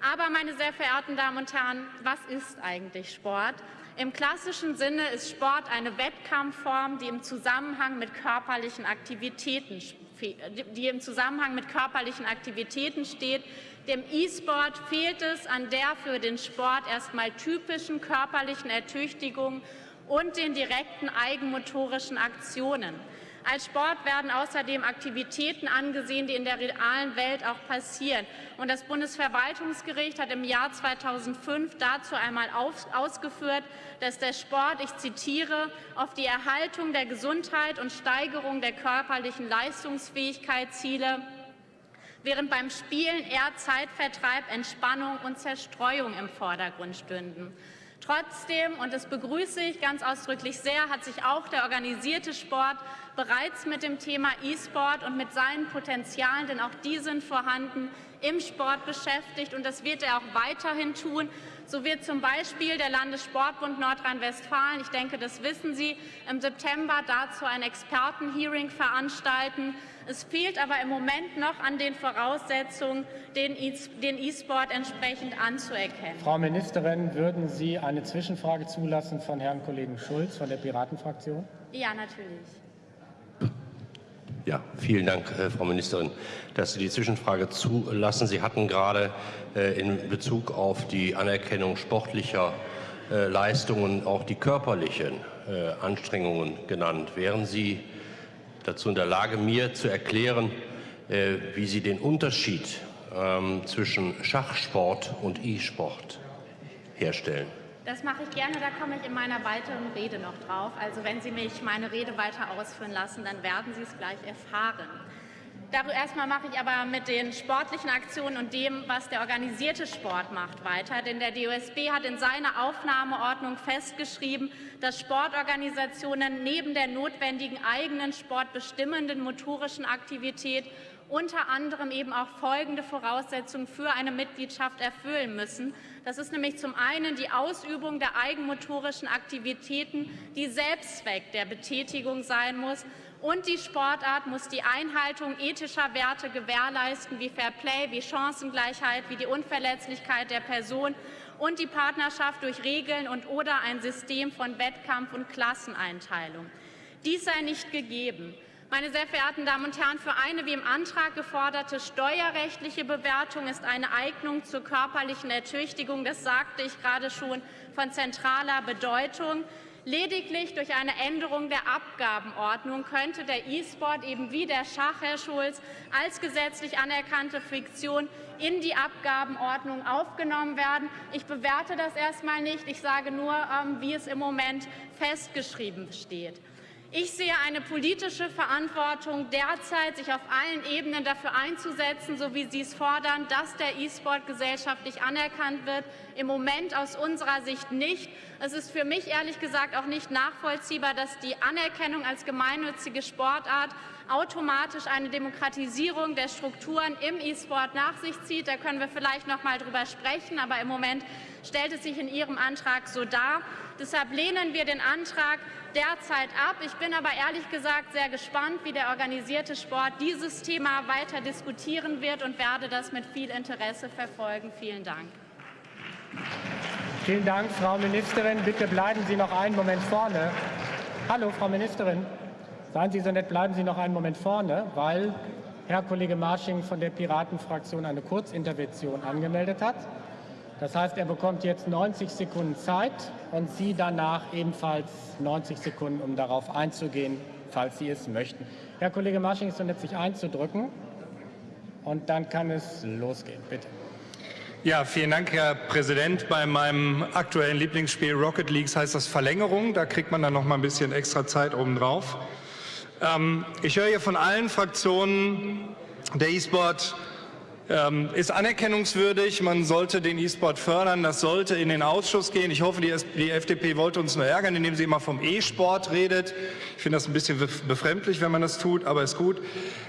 Aber, meine sehr verehrten Damen und Herren, was ist eigentlich Sport? Im klassischen Sinne ist Sport eine Wettkampfform, die im Zusammenhang mit körperlichen Aktivitäten, die im Zusammenhang mit körperlichen Aktivitäten steht. Dem E-Sport fehlt es an der für den Sport erstmal typischen körperlichen Ertüchtigung und den direkten eigenmotorischen Aktionen. Als Sport werden außerdem Aktivitäten angesehen, die in der realen Welt auch passieren. Und das Bundesverwaltungsgericht hat im Jahr 2005 dazu einmal ausgeführt, dass der Sport, ich zitiere, auf die Erhaltung der Gesundheit und Steigerung der körperlichen Leistungsfähigkeit ziele, während beim Spielen eher Zeitvertreib, Entspannung und Zerstreuung im Vordergrund stünden. Trotzdem, und das begrüße ich ganz ausdrücklich sehr, hat sich auch der organisierte Sport bereits mit dem Thema E-Sport und mit seinen Potenzialen, denn auch die sind vorhanden, im Sport beschäftigt und das wird er auch weiterhin tun. So wird zum Beispiel der Landessportbund Nordrhein-Westfalen, ich denke, das wissen Sie, im September dazu ein Expertenhearing veranstalten. Es fehlt aber im Moment noch an den Voraussetzungen, den E-Sport entsprechend anzuerkennen. Frau Ministerin, würden Sie eine Zwischenfrage zulassen von Herrn Kollegen Schulz von der Piratenfraktion? Ja, natürlich. Ja, vielen Dank, äh, Frau Ministerin, dass Sie die Zwischenfrage zulassen. Sie hatten gerade äh, in Bezug auf die Anerkennung sportlicher äh, Leistungen auch die körperlichen Anstrengungen genannt. Wären Sie dazu in der Lage, mir zu erklären, wie Sie den Unterschied ähm, zwischen Schachsport und E-Sport herstellen? Das mache ich gerne, da komme ich in meiner weiteren Rede noch drauf. Also wenn Sie mich meine Rede weiter ausführen lassen, dann werden Sie es gleich erfahren. Erstmal mache ich aber mit den sportlichen Aktionen und dem, was der organisierte Sport macht, weiter. Denn der DOSB hat in seiner Aufnahmeordnung festgeschrieben, dass Sportorganisationen neben der notwendigen eigenen sportbestimmenden motorischen Aktivität unter anderem eben auch folgende Voraussetzungen für eine Mitgliedschaft erfüllen müssen. Das ist nämlich zum einen die Ausübung der eigenmotorischen Aktivitäten, die Selbstzweck der Betätigung sein muss. Und die Sportart muss die Einhaltung ethischer Werte gewährleisten, wie Fair Play, wie Chancengleichheit, wie die Unverletzlichkeit der Person und die Partnerschaft durch Regeln und oder ein System von Wettkampf und Klasseneinteilung. Dies sei nicht gegeben. Meine sehr verehrten Damen und Herren, für eine wie im Antrag geforderte steuerrechtliche Bewertung ist eine Eignung zur körperlichen Ertüchtigung, das sagte ich gerade schon, von zentraler Bedeutung. Lediglich durch eine Änderung der Abgabenordnung könnte der E-Sport eben wie der Schach, Herr Schulz, als gesetzlich anerkannte Fiktion in die Abgabenordnung aufgenommen werden. Ich bewerte das erstmal nicht. Ich sage nur, ähm, wie es im Moment festgeschrieben steht. Ich sehe eine politische Verantwortung derzeit, sich auf allen Ebenen dafür einzusetzen, so wie Sie es fordern, dass der E-Sport gesellschaftlich anerkannt wird. Im Moment aus unserer Sicht nicht. Es ist für mich ehrlich gesagt auch nicht nachvollziehbar, dass die Anerkennung als gemeinnützige Sportart automatisch eine Demokratisierung der Strukturen im E-Sport nach sich zieht. Da können wir vielleicht noch mal drüber sprechen, aber im Moment stellt es sich in Ihrem Antrag so dar. Deshalb lehnen wir den Antrag derzeit ab. Ich bin aber ehrlich gesagt sehr gespannt, wie der organisierte Sport dieses Thema weiter diskutieren wird und werde das mit viel Interesse verfolgen. Vielen Dank. Vielen Dank, Frau Ministerin. Bitte bleiben Sie noch einen Moment vorne. Hallo, Frau Ministerin. Seien Sie so nett, bleiben Sie noch einen Moment vorne, weil Herr Kollege Marsching von der Piratenfraktion eine Kurzintervention angemeldet hat. Das heißt, er bekommt jetzt 90 Sekunden Zeit und Sie danach ebenfalls 90 Sekunden, um darauf einzugehen, falls Sie es möchten. Herr Kollege Marsching ist so nett, sich einzudrücken. Und dann kann es losgehen. Bitte. Ja, vielen Dank, Herr Präsident. Bei meinem aktuellen Lieblingsspiel Rocket League heißt das Verlängerung. Da kriegt man dann noch mal ein bisschen extra Zeit obendrauf. Ähm, ich höre hier von allen Fraktionen, der E-Sport ähm, ist anerkennungswürdig. Man sollte den E-Sport fördern. Das sollte in den Ausschuss gehen. Ich hoffe, die, die FDP wollte uns nur ärgern, indem sie immer vom E-Sport redet. Ich finde das ein bisschen befremdlich, wenn man das tut, aber ist gut.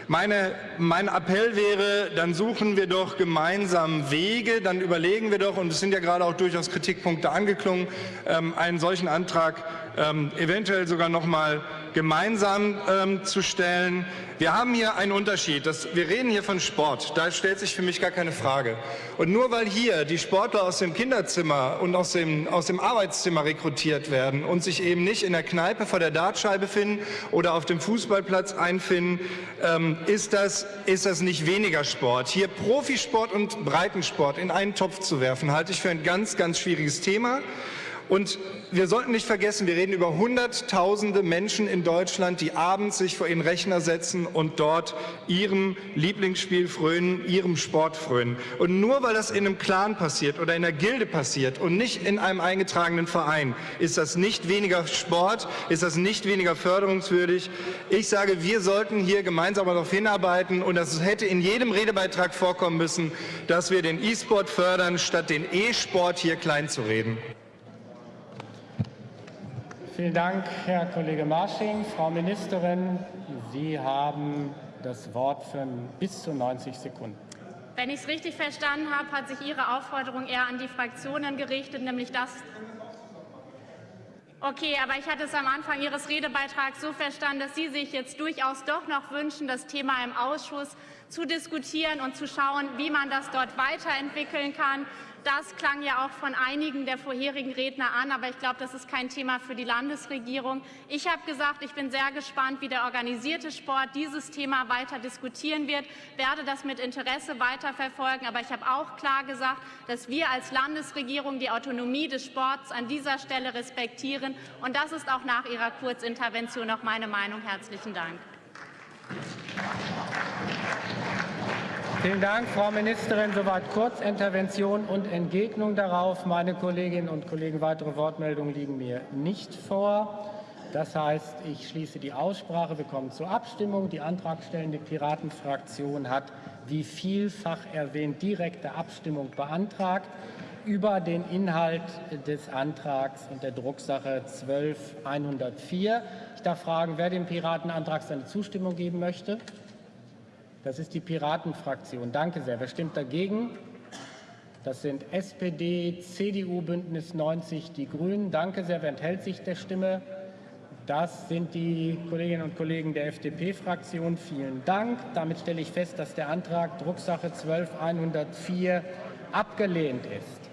Meine, mein Appell wäre, dann suchen wir doch gemeinsam Wege, dann überlegen wir doch, und es sind ja gerade auch durchaus Kritikpunkte angeklungen, ähm, einen solchen Antrag ähm, eventuell sogar noch mal gemeinsam ähm, zu stellen. Wir haben hier einen Unterschied. Das, wir reden hier von Sport. Da stellt sich für mich gar keine Frage. Und nur weil hier die Sportler aus dem Kinderzimmer und aus dem, aus dem Arbeitszimmer rekrutiert werden und sich eben nicht in der Kneipe vor der Dartscheibe finden oder auf dem Fußballplatz einfinden, ähm, ist, das, ist das nicht weniger Sport. Hier Profisport und Breitensport in einen Topf zu werfen, halte ich für ein ganz, ganz schwieriges Thema. Und wir sollten nicht vergessen, wir reden über Hunderttausende Menschen in Deutschland, die abends sich vor ihren Rechner setzen und dort ihrem Lieblingsspiel frönen, ihrem Sport frönen. Und nur weil das in einem Clan passiert oder in einer Gilde passiert und nicht in einem eingetragenen Verein, ist das nicht weniger Sport, ist das nicht weniger förderungswürdig. Ich sage, wir sollten hier gemeinsam darauf hinarbeiten und das hätte in jedem Redebeitrag vorkommen müssen, dass wir den E-Sport fördern, statt den E-Sport hier klein zu reden. Vielen Dank, Herr Kollege Marsching. Frau Ministerin, Sie haben das Wort für bis zu 90 Sekunden. Wenn ich es richtig verstanden habe, hat sich Ihre Aufforderung eher an die Fraktionen gerichtet, nämlich das. Okay, aber ich hatte es am Anfang Ihres Redebeitrags so verstanden, dass Sie sich jetzt durchaus doch noch wünschen, das Thema im Ausschuss zu diskutieren und zu schauen, wie man das dort weiterentwickeln kann. Das klang ja auch von einigen der vorherigen Redner an, aber ich glaube, das ist kein Thema für die Landesregierung. Ich habe gesagt, ich bin sehr gespannt, wie der organisierte Sport dieses Thema weiter diskutieren wird, werde das mit Interesse weiterverfolgen. Aber ich habe auch klar gesagt, dass wir als Landesregierung die Autonomie des Sports an dieser Stelle respektieren. Und das ist auch nach Ihrer Kurzintervention noch meine Meinung. Herzlichen Dank. Vielen Dank, Frau Ministerin. Soweit Kurzintervention und Entgegnung darauf. Meine Kolleginnen und Kollegen, weitere Wortmeldungen liegen mir nicht vor. Das heißt, ich schließe die Aussprache. Wir kommen zur Abstimmung. Die antragstellende Piratenfraktion hat, wie vielfach erwähnt, direkte Abstimmung beantragt über den Inhalt des Antrags und der Drucksache 12104. Ich darf fragen, wer dem Piratenantrag seine Zustimmung geben möchte. Das ist die Piratenfraktion. Danke sehr. Wer stimmt dagegen? Das sind SPD, CDU, Bündnis 90, die Grünen. Danke sehr. Wer enthält sich der Stimme? Das sind die Kolleginnen und Kollegen der FDP-Fraktion. Vielen Dank. Damit stelle ich fest, dass der Antrag Drucksache 12104 abgelehnt ist.